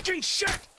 fucking shit!